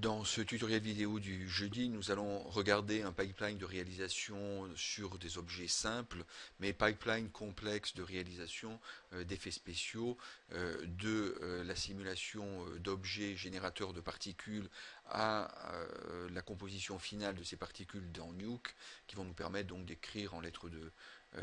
Dans ce tutoriel vidéo du jeudi, nous allons regarder un pipeline de réalisation sur des objets simples, mais pipeline complexe de réalisation euh, d'effets spéciaux, euh, de euh, la simulation d'objets générateurs de particules à la composition finale de ces particules dans Nuke, qui vont nous permettre donc d'écrire en lettres de,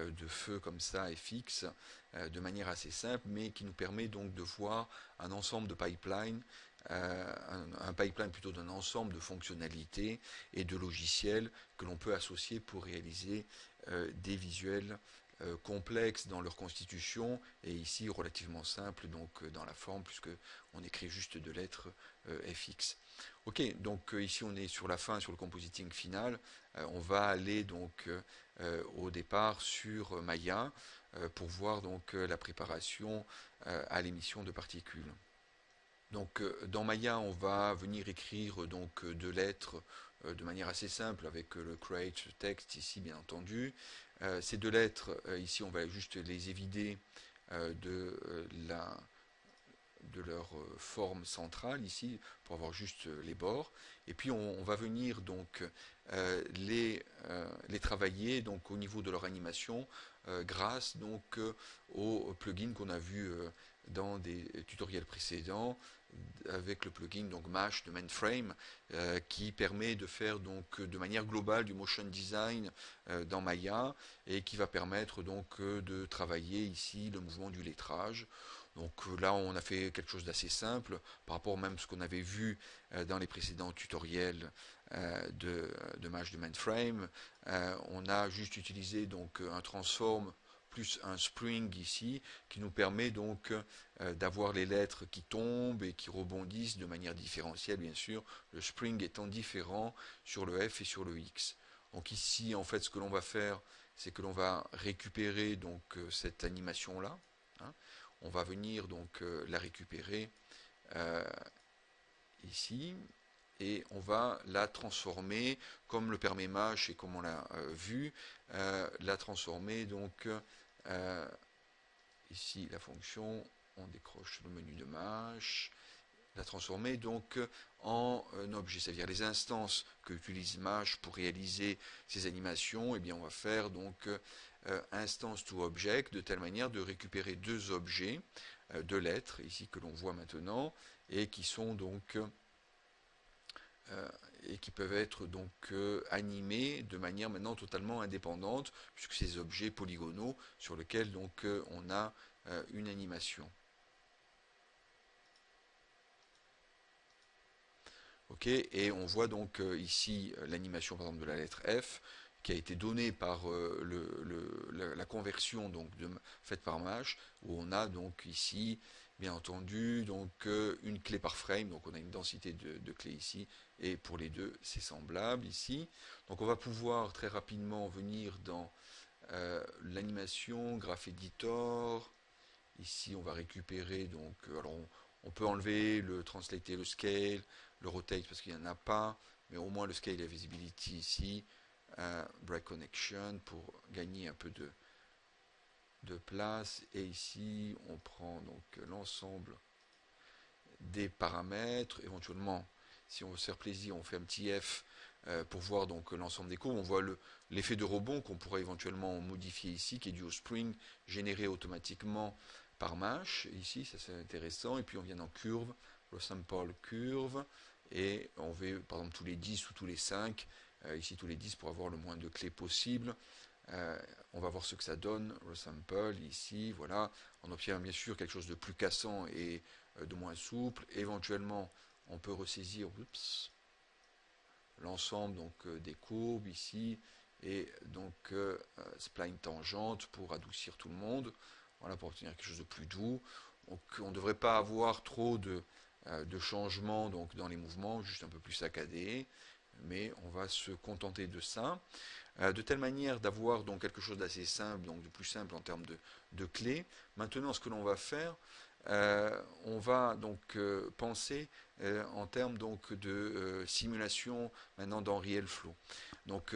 de feu comme ça, fx, de manière assez simple, mais qui nous permet donc de voir un ensemble de pipelines euh, un, pipeline plutôt d'un ensemble de fonctionnalités et de logiciels que l'on peut associer pour réaliser euh, des visuels euh, complexes dans leur constitution et ici relativement simples donc dans la forme puisque on écrit juste deux lettres fx. Ok, donc ici on est sur la fin, sur le compositing final. on va aller donc au départ sur Maya pour voir donc la préparation à l'émission de particules. Donc euh, dans Maya, on va venir écrire donc euh, deux lettres euh, de manière assez simple avec le create text ici bien entendu. ces deux lettres ici, on va juste les évider de leur forme centrale ici pour avoir juste les bords et puis on, va venir donc les, les travailler donc au niveau de leur animation grâce donc au plugin qu'on a vu dans des tutoriels précédents avec le plugin donc Mesh de Mainframe euh, qui permet de faire donc de manière globale du motion design euh, dans Maya et qui va permettre donc euh, de travailler ici le mouvement du lettrage. Donc là on a fait quelque chose d'assez simple par rapport même à ce qu'on avait vu dans les précédents tutoriels de, de Mesh de Mainframe. on a juste utilisé donc un transform plus un spring ici qui nous permet donc euh, d'avoir les lettres qui tombent et qui rebondissent de manière différentielle bien sûr, le spring étant différent sur le F et sur le X. Donc ici en fait ce que l'on va faire c'est que l'on va récupérer donc euh, cette animation là. Hein. On va venir donc euh, la récupérer ici et on va la transformer comme le permet Mash et comme on l'a vu, la transformer donc euh, ici, la fonction, on décroche le menu de Mash, la transformer donc en un objet, c'est-à-dire les instances que utilise Mash pour réaliser ces animations, et eh bien on va faire donc euh, instance to object de telle manière de récupérer deux objets, euh, deux lettres ici que l'on voit maintenant, et qui sont donc euh, et qui peuvent être donc euh, animés de manière maintenant totalement indépendante, puisque ces objets polygonaux sur lesquels donc euh, on a une animation. Ok, et on voit donc ici l'animation par exemple de la lettre F qui a été donnée par la, conversion donc faite par Mash, où on a donc ici bien entendu donc une clé par frame, donc on a une densité de clés ici et pour les deux c'est semblable ici. Donc on va pouvoir très rapidement venir dans euh, l'animation, Graph Editor, ici on va récupérer, donc euh, alors on, peut enlever le translate le scale, le rotate parce qu'il n'y en a pas, mais au moins le scale et la visibility ici, euh, break connection pour gagner un peu de, de place, et ici on prend donc l'ensemble des paramètres, éventuellement si on veut se faire plaisir, on fait un petit F euh, pour voir donc l'ensemble des courbes. On voit l'effet de rebond qu'on pourrait éventuellement modifier ici, qui est dû au spring généré automatiquement par Mash. Ici, ça c'est intéressant. Et puis on vient dans curve, le sample curve, et on veut par exemple tous les 10 ou tous les 5, euh, ici tous les 10 pour avoir le moins de clés possible. Euh, on va voir ce que ça donne, resample, ici, voilà. On obtient bien sûr quelque chose de plus cassant et de moins souple. Éventuellement, on peut ressaisir l'ensemble donc euh, des courbes ici et donc euh, euh, spline tangente pour adoucir tout le monde. Voilà pour obtenir quelque chose de plus doux. On ne devrait pas avoir trop de, changements dans les mouvements juste un peu plus saccadé mais on va se contenter de ça. De telle manière d'avoir donc quelque chose d'assez simple donc de plus simple en termes de, de clés maintenant ce que l'on va faire on va donc penser euh, en termes donc de simulation maintenant dans Real Flow. Donc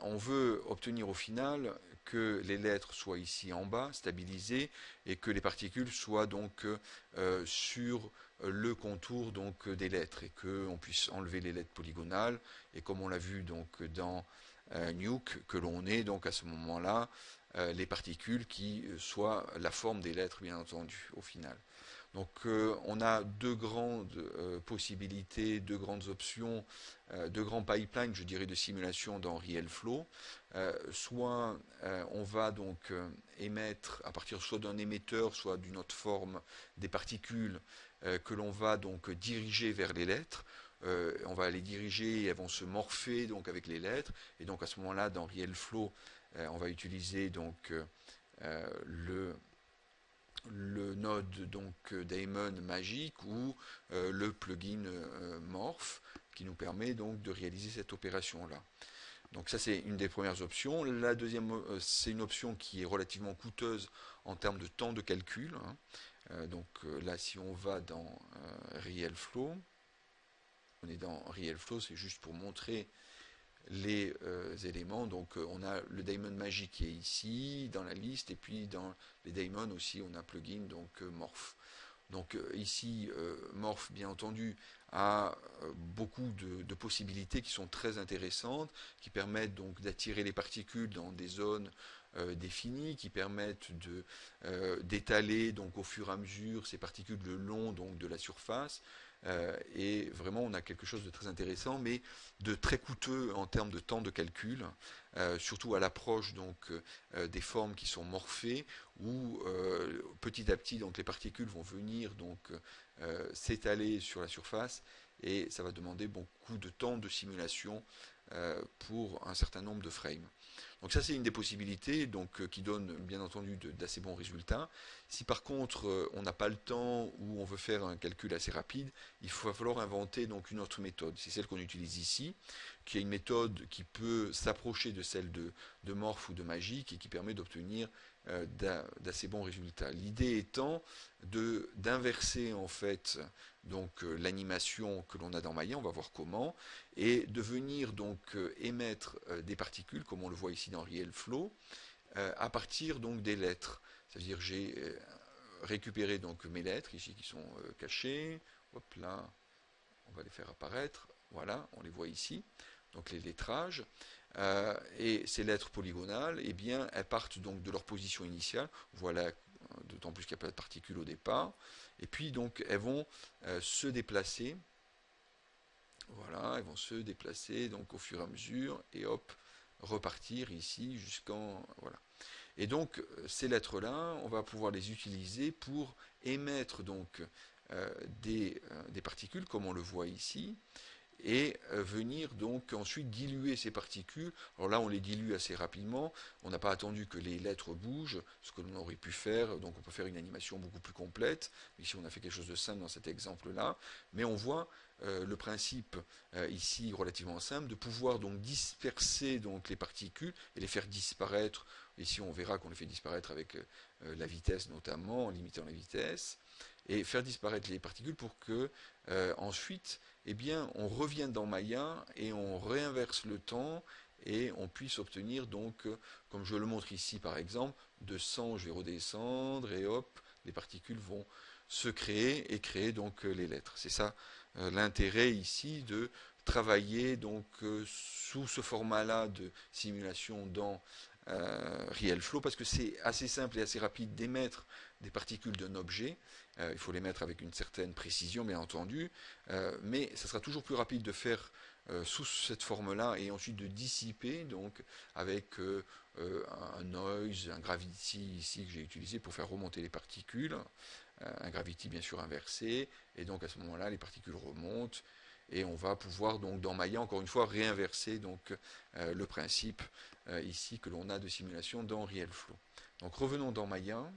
on veut obtenir au final que les lettres soient ici en bas, stabilisées, et que les particules soient donc sur le contour donc des lettres, et qu'on puisse enlever les lettres polygonales, et comme on l'a vu donc dans Nuke, que l'on ait donc à ce moment-là les particules qui soient la forme des lettres, bien entendu, au final. Donc euh, on a deux grandes euh, possibilités, deux grandes options, euh, deux grands pipelines, je dirais, de simulation dans RealFlow. soit on va donc émettre à partir soit d'un émetteur, soit d'une autre forme des particules que l'on va donc diriger vers les lettres. on va les diriger et elles vont se morpher donc avec les lettres. Et donc à ce moment-là, dans RealFlow, on va utiliser donc le le node donc euh, Daemon magique ou euh, le plugin euh, Morph qui nous permet donc de réaliser cette opération là. Donc ça c'est une des premières options. La deuxième c'est une option qui est relativement coûteuse en termes de temps de calcul. Hein. donc là si on va dans RealFlow, on est dans RealFlow, c'est juste pour montrer les euh, éléments. Donc euh, on a le daemon magique qui est ici dans la liste et puis dans les daemons aussi on a plugin donc euh, morph. Donc ici morph bien entendu a beaucoup de, possibilités qui sont très intéressantes, qui permettent donc d'attirer les particules dans des zones définies, qui permettent d'étaler donc au fur et à mesure ces particules le long donc de la surface, euh, et vraiment, on a quelque chose de très intéressant, mais de très coûteux en termes de temps de calcul, euh, surtout à l'approche donc euh, des formes qui sont morphées, où petit à petit, donc les particules vont venir donc s'étaler sur la surface, et ça va demander beaucoup de temps de simulation pour un certain nombre de frames. Donc ça c'est une des possibilités donc, euh, qui donne bien entendu d'assez bons résultats. Si par contre euh, on n'a pas le temps ou on veut faire un calcul assez rapide, il va falloir inventer donc une autre méthode. C'est celle qu'on utilise ici, qui est une méthode qui peut s'approcher de celle de, de Morph ou de Magic et qui permet d'obtenir euh, d'assez bons résultats. L'idée étant d'inverser en fait donc l'animation que l'on a dans Maya, on va voir comment, et de venir donc euh, émettre euh, des particules, comme on le voit ici dans Real Flow, euh, à partir donc des lettres. C'est-à-dire j'ai récupéré donc mes lettres ici qui sont cachées. Hop là, on va les faire apparaître. Voilà, on les voit ici. Donc les lettrages. et ces lettres polygonales, eh bien, elles partent donc de leur position initiale. Voilà, d'autant plus qu'il n'y a pas de particules au départ. Et puis donc elles vont se déplacer voilà, elles vont se déplacer donc au fur et à mesure et hop, repartir ici jusqu'en voilà. Et donc ces lettres-là, on va pouvoir les utiliser pour émettre donc euh, euh, des, particules comme on le voit ici et euh, venir donc ensuite diluer ces particules. Alors là, on les dilue assez rapidement. On n'a pas attendu que les lettres bougent, ce que l'on aurait pu faire. Donc on peut faire une animation beaucoup plus complète. Ici, on a fait quelque chose de simple dans cet exemple-là. Mais on voit euh, le principe euh, ici relativement simple de pouvoir donc disperser donc les particules et les faire disparaître. Ici, on verra qu'on les fait disparaître avec la vitesse notamment, en limitant la vitesse et faire disparaître les particules pour que ensuite eh bien, on revient dans Maya et on réinverse le temps et on puisse obtenir donc, euh, comme je le montre ici par exemple, de 100 je vais redescendre et hop, les particules vont se créer et créer donc euh, les lettres. C'est ça euh, l'intérêt ici de travailler donc sous ce format-là de simulation dans euh, RealFlow parce que c'est assez simple et assez rapide d'émettre des particules d'un objet. Euh, il faut les mettre avec une certaine précision, bien entendu, euh, mais ça sera toujours plus rapide de faire sous cette forme-là et ensuite de dissiper donc avec un noise, un gravity ici que j'ai utilisé pour faire remonter les particules, un gravity bien sûr inversé, et donc à ce moment-là les particules remontent et on va pouvoir donc dans Maya encore une fois réinverser donc le principe euh, ici que l'on a de simulation dans RealFlow. Donc revenons dans Maya.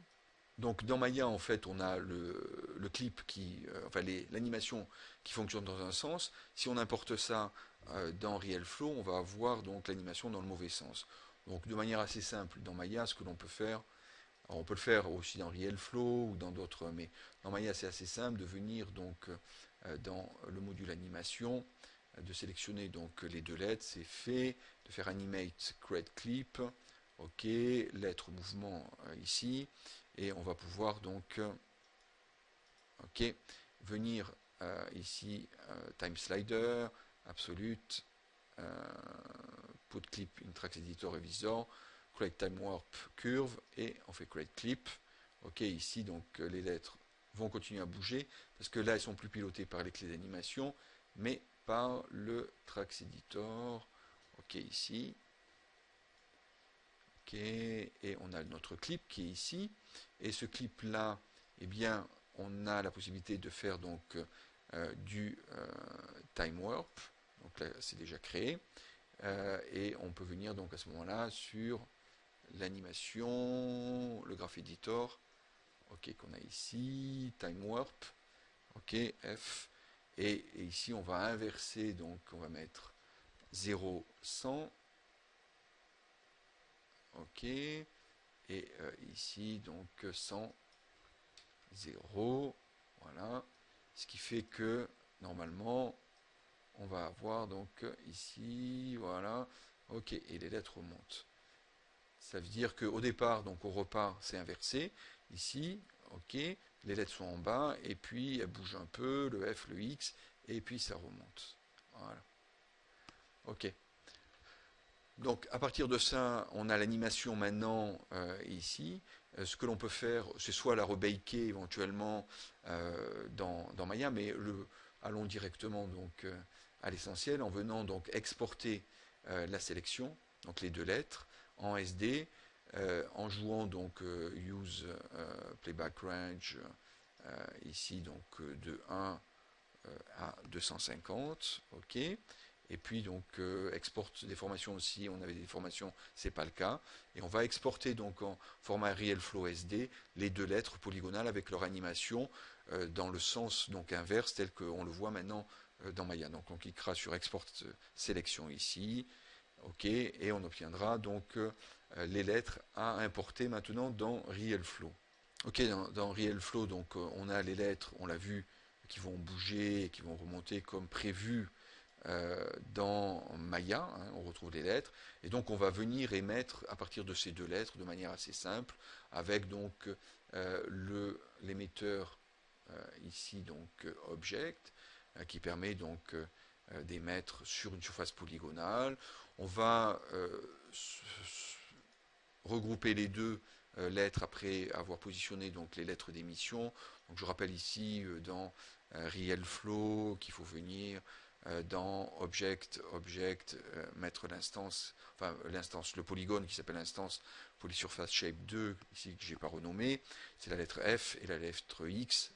Donc dans Maya, en fait, on a le, clip qui, euh, enfin l'animation qui fonctionne dans un sens. Si on importe ça euh, dans RealFlow, on va avoir donc l'animation dans le mauvais sens. Donc de manière assez simple, dans Maya, ce que l'on peut faire, on peut le faire aussi dans RealFlow ou dans d'autres, mais dans Maya c'est assez simple de venir donc dans le module animation, de sélectionner donc les deux lettres, c'est fait, de faire animate create clip, ok, lettre mouvement ici, et on va pouvoir donc, ok, venir ici, time slider, absolute, put clip in tracks editor revisor, create time warp curve, et on fait create clip, ok, ici donc les lettres vont continuer à bouger, parce que là, elles sont plus pilotées par les clés d'animation, mais par le Trax Editor. Ok, ici. Et on a notre clip qui est ici. Et ce clip-là, eh bien, on a la possibilité de faire donc euh, du euh, time warp. Donc là, c'est déjà créé. Euh, et on peut venir donc à ce moment-là sur l'animation, le graph editor, ok, qu'on a ici, time warp, ok, F, et, ici on va inverser, donc on va mettre 0, 100, ok, et euh, ici donc 100, 0, voilà, ce qui fait que normalement on va avoir donc ici, voilà, ok, et les lettres remontent. Ça veut dire qu'au départ, donc au repart, c'est inversé. Ici, ok, les lettres sont en bas, et puis elles bougent un peu, le F, le X, et puis ça remonte. Voilà. Ok. Donc à partir de ça, on a l'animation maintenant euh, ici. Euh, ce que l'on peut faire, c'est soit la rebaker éventuellement euh, dans, Maya, mais le, allons directement donc à l'essentiel en venant donc exporter la sélection, donc les deux lettres, en SD, en jouant donc use playback range ici donc de 1 à 250 ok et puis donc exporte des formations aussi. On avait des formations c'est pas le cas. Et on va exporter donc en format real flow SD les deux lettres polygonales avec leur animation dans le sens donc inverse tel qu'on le voit maintenant dans Maya. Donc on cliquera sur export sélection ici. Ok. Et on obtiendra donc euh, les lettres à importer maintenant dans RealFlow. Ok, dans, dans RealFlow, donc euh, on a les lettres, on l'a vu, qui vont bouger qui vont remonter comme prévu euh, dans Maya, hein, on retrouve les lettres, et donc on va venir émettre à partir de ces deux lettres de manière assez simple, avec donc l'émetteur ici donc object, qui permet donc d'émettre sur une surface polygonale. On va regrouper les deux euh, lettres après avoir positionné donc les lettres d'émission. Donc je rappelle ici euh, dans euh, Real Flow qu'il faut venir dans Object, Object, mettre l'instance, enfin l'instance, le polygone qui s'appelle l'instance Polysurface Shape 2, ici que j'ai pas renommé, c'est la lettre F et la lettre X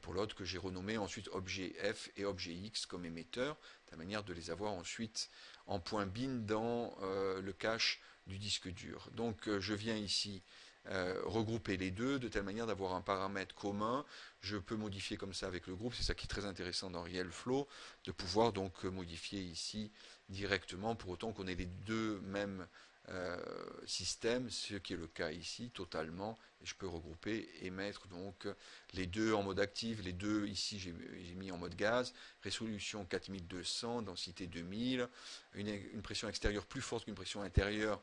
pour l'autre que j'ai renommé ensuite objet F et objet X comme émetteur, de la manière de les avoir ensuite en point bin dans le cache du disque dur. Donc euh, je viens ici euh, regrouper les deux de telle manière d'avoir un paramètre commun. Je peux modifier comme ça avec le groupe, c'est ça qui est très intéressant dans RealFlow, de pouvoir donc modifier ici directement pour autant qu'on ait les deux mêmes euh, systèmes, ce qui est le cas ici totalement. Je peux regrouper et mettre donc les deux en mode actif, les deux ici j'ai mis en mode gaz, résolution 4200, densité 2000, une, pression extérieure plus forte qu'une pression intérieure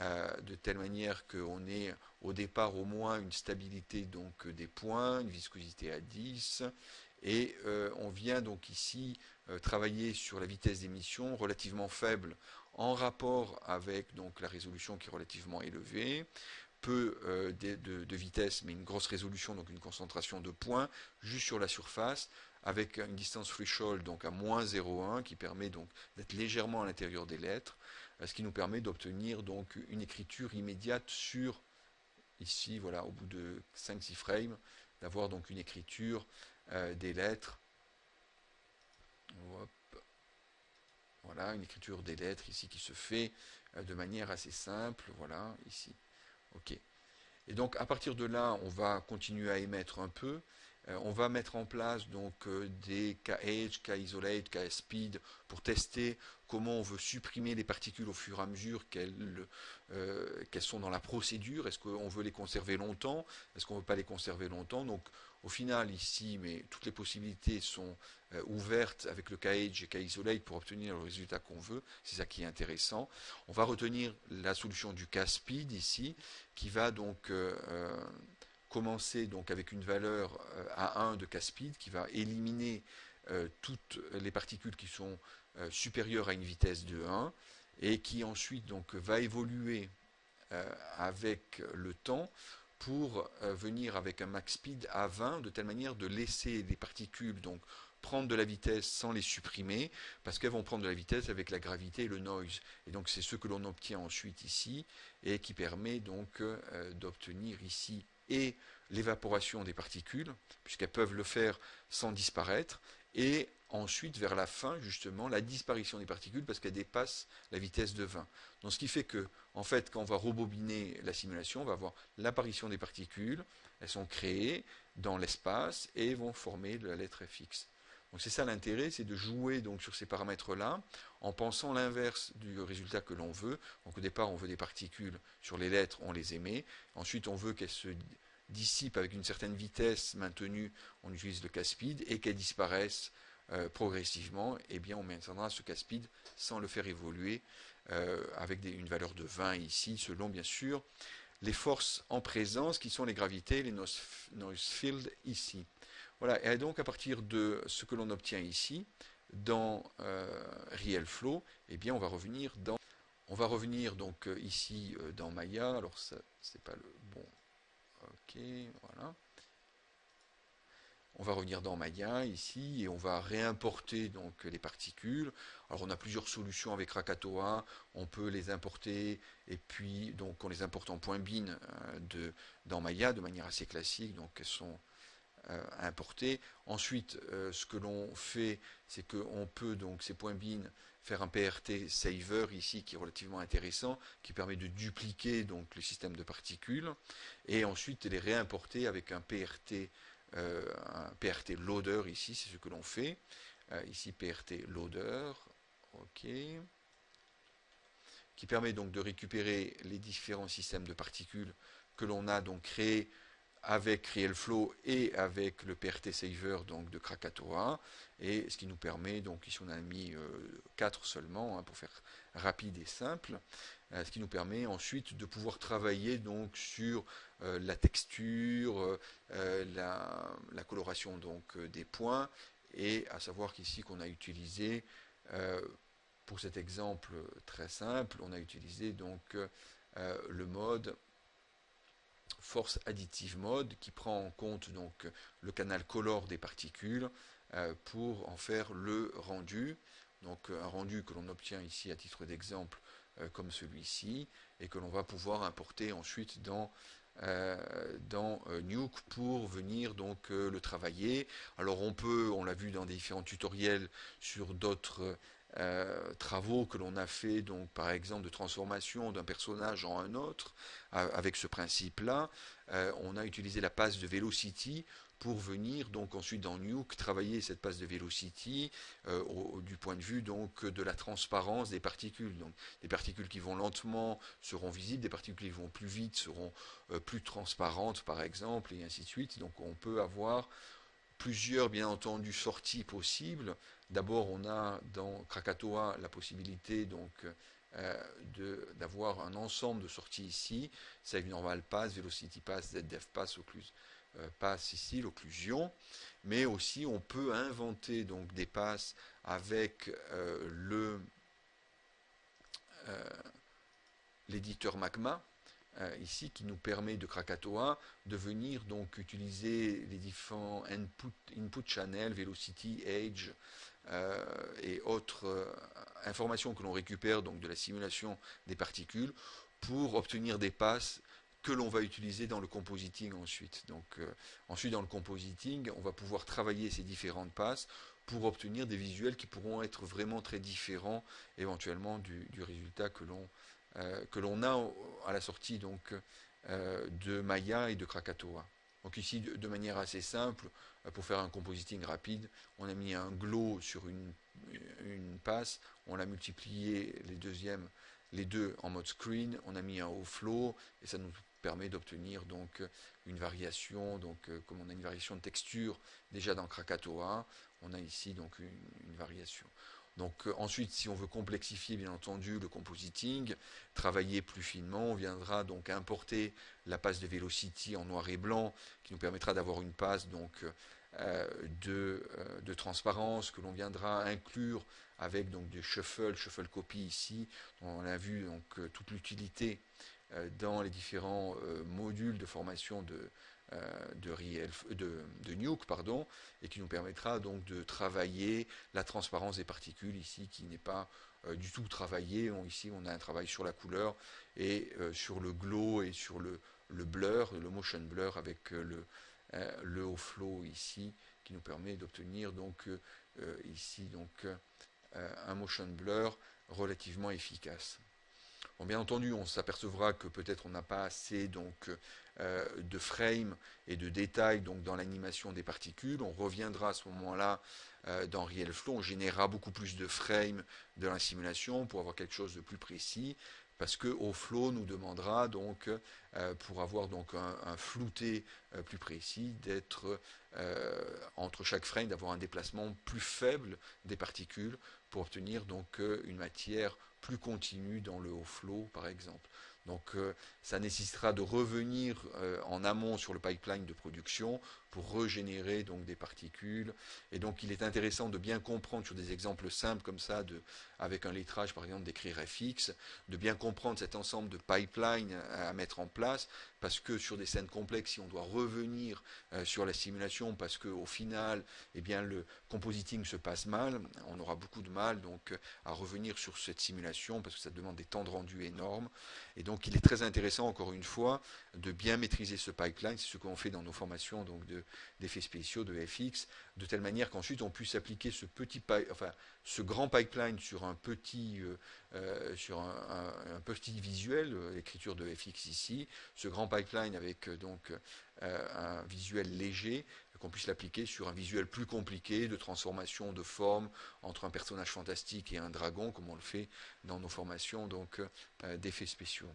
euh, de telle manière qu'on ait au départ au moins une stabilité donc des points, une viscosité à 10, et euh, on vient donc ici euh, travailler sur la vitesse d'émission relativement faible en rapport avec donc la résolution qui est relativement élevée, peu de, vitesse mais une grosse résolution, donc une concentration de points juste sur la surface, avec une distance threshold donc à moins 0,1 qui permet donc d'être légèrement à l'intérieur des lettres, euh, ce qui nous permet d'obtenir donc une écriture immédiate sur, ici, voilà, au bout de 5-6 frames, d'avoir donc une écriture euh, des lettres. Voilà, une écriture des lettres ici qui se fait euh, de manière assez simple, voilà, ici. Ok. Et donc à partir de là, on va continuer à émettre un peu, on va mettre en place donc des KH, K-Isolate, K-Speed pour tester comment on veut supprimer les particules au fur et à mesure qu'elles sont dans la procédure. Est-ce qu'on veut les conserver longtemps? Est-ce qu'on ne veut pas les conserver longtemps? Donc au final ici, mais toutes les possibilités sont euh, ouvertes avec le KH et K-Isolate pour obtenir le résultat qu'on veut. C'est ça qui est intéressant. On va retenir la solution du K-Speed ici, qui va donc euh, euh, commencer donc avec une valeur à 1 de K-Speed, qui va éliminer toutes les particules qui sont supérieures à une vitesse de 1, et qui ensuite donc va évoluer avec le temps pour euh, venir avec un max speed à 20 de telle manière de laisser des particules donc prendre de la vitesse sans les supprimer parce qu'elles vont prendre de la vitesse avec la gravité et le noise. Et donc c'est ce que l'on obtient ensuite ici et qui permet donc euh, d'obtenir ici et l'évaporation des particules puisqu'elles peuvent le faire sans disparaître et ensuite, vers la fin, justement, la disparition des particules parce qu'elles dépassent la vitesse de 20. Donc, ce qui fait que, en fait, quand on va rebobiner la simulation, on va voir l'apparition des particules, elles sont créées dans l'espace et vont former la lettre fx. Donc c'est ça l'intérêt, c'est de jouer donc sur ces paramètres-là en pensant l'inverse du résultat que l'on veut. Donc au départ, on veut des particules sur les lettres, on les émet. Ensuite, on veut qu'elles se dissipent avec une certaine vitesse maintenue, on utilise le K-speed, et qu'elles disparaissent euh, progressivement, eh bien on maintiendra ce K-speed sans le faire évoluer euh, avec une valeur de 20 ici, selon bien sûr les forces en présence qui sont les gravités, les noise, fields ici. Voilà, et donc à partir de ce que l'on obtient ici, dans euh, Real Flow, eh bien on va revenir dans on va revenir donc ici dans Maya, alors ça c'est pas le bon ok, voilà. On va revenir dans Maya ici et on va réimporter donc les particules. Alors on a plusieurs solutions avec Rakatoa, on peut les importer et puis donc on les importe en point bin euh, de, dans Maya de manière assez classique, donc elles sont euh, importées. Ensuite, euh, ce que l'on fait, c'est qu'on peut donc ces points bin faire un PRT saver ici qui est relativement intéressant, qui permet de dupliquer donc le système de particules et ensuite les réimporter avec un PRT euh, PRT loader ici, c'est ce que l'on fait. Ici PRT loader, ok, qui permet donc de récupérer les différents systèmes de particules que l'on a donc créés avec RealFlow et avec le PRT Saver donc de Krakatoa. Et ce qui nous permet donc ici on a mis 4 euh, seulement hein, pour faire rapide et simple ce qui nous permet ensuite de pouvoir travailler donc sur euh, la texture, euh, la, coloration donc euh, des points, et à savoir qu'ici qu'on a utilisé, pour cet exemple très simple, on a utilisé donc le mode force additive mode qui prend en compte donc le canal color des particules pour en faire le rendu. Donc un rendu que l'on obtient ici à titre d'exemple comme celui-ci et que l'on va pouvoir importer ensuite dans euh, dans euh, Nuke pour venir donc euh, le travailler. Alors on peut, on l'a vu dans différents tutoriels sur d'autres travaux que l'on a fait, donc par exemple de transformation d'un personnage en un autre, avec ce principe-là, on a utilisé la passe de Velocity pour venir donc ensuite dans Nuke travailler cette passe de velocity euh, du point de vue donc de la transparence des particules. Donc des particules qui vont lentement seront visibles, des particules qui vont plus vite seront euh, plus transparentes par exemple et ainsi de suite. Donc on peut avoir plusieurs bien entendu sorties possibles. D'abord on a dans Krakatoa la possibilité donc euh, d'avoir un ensemble de sorties ici, Save Normal Pass, Velocity Pass, ZDF Pass, Occluse euh, passe ici, l'occlusion, mais aussi on peut inventer donc des passes avec euh, l'éditeur Magma, ici qui nous permet de Krakatoa de venir donc utiliser les différents input, channels, velocity, age et autres informations que l'on récupère donc de la simulation des particules pour obtenir des passes que l'on va utiliser dans le compositing ensuite. Donc euh, ensuite dans le compositing, on va pouvoir travailler ces différentes passes pour obtenir des visuels qui pourront être vraiment très différents éventuellement du, résultat que l'on euh, que l'on a à la sortie donc euh, de Maya et de Krakatoa. Donc ici, de, manière assez simple, euh, pour faire un compositing rapide, on a mis un glow sur une, passe, on l'a multiplié les deuxièmes, les deux en mode screen, on a mis un haut flow, et ça nous permet d'obtenir donc une variation, donc euh, comme on a une variation de texture déjà dans Krakatoa, on a ici donc une variation. Donc euh, ensuite, si on veut complexifier bien entendu le compositing, travailler plus finement, on viendra donc importer la passe de Velocity en noir et blanc, qui nous permettra d'avoir une passe donc euh, de, euh, de, transparence que l'on viendra inclure avec donc du shuffle, shuffle copy ici. On a vu donc toute l'utilité dans les différents modules de formation de, euh, de, de, Nuke, pardon, et qui nous permettra donc de travailler la transparence des particules ici, qui n'est pas euh, du tout travaillée. ici, on a un travail sur la couleur et euh, sur le glow et sur le, le, blur, le motion blur avec le, le haut flow ici, qui nous permet d'obtenir donc ici donc un motion blur relativement efficace. Bon, bien entendu, on s'apercevra que peut-être on n'a pas assez donc euh, de frames et de détails donc dans l'animation des particules. On reviendra à ce moment-là euh, dans RealFlow, on générera beaucoup plus de frames de la simulation pour avoir quelque chose de plus précis parce que au flow nous demandera donc euh, pour avoir donc un, flouté plus précis d'être entre chaque frame d'avoir un déplacement plus faible des particules pour obtenir donc une matière plus continue dans le haut flow par exemple. Donc euh, ça nécessitera de revenir euh, en amont sur le pipeline de production pour régénérer donc des particules. Et donc il est intéressant de bien comprendre sur des exemples simples comme ça, de, avec un lettrage par exemple d'écrire FX, de bien comprendre cet ensemble de pipelines à, mettre en place, parce que sur des scènes complexes, si on doit revenir euh, sur la simulation, parce qu'au final, eh bien, le compositing se passe mal, on aura beaucoup de mal donc à revenir sur cette simulation, parce que ça demande des temps de rendu énormes. Et donc il est très intéressant, encore une fois, de bien maîtriser ce pipeline, c'est ce qu'on fait dans nos formations donc de d'effets spéciaux, de FX, de telle manière qu'ensuite on puisse appliquer ce petit ce grand pipeline sur un petit euh, euh, visuel, euh, l'écriture de FX ici, ce grand pipeline avec donc un visuel léger, qu'on puisse l'appliquer sur un visuel plus compliqué de transformation de forme entre un personnage fantastique et un dragon, comme on le fait dans nos formations d'effets spéciaux.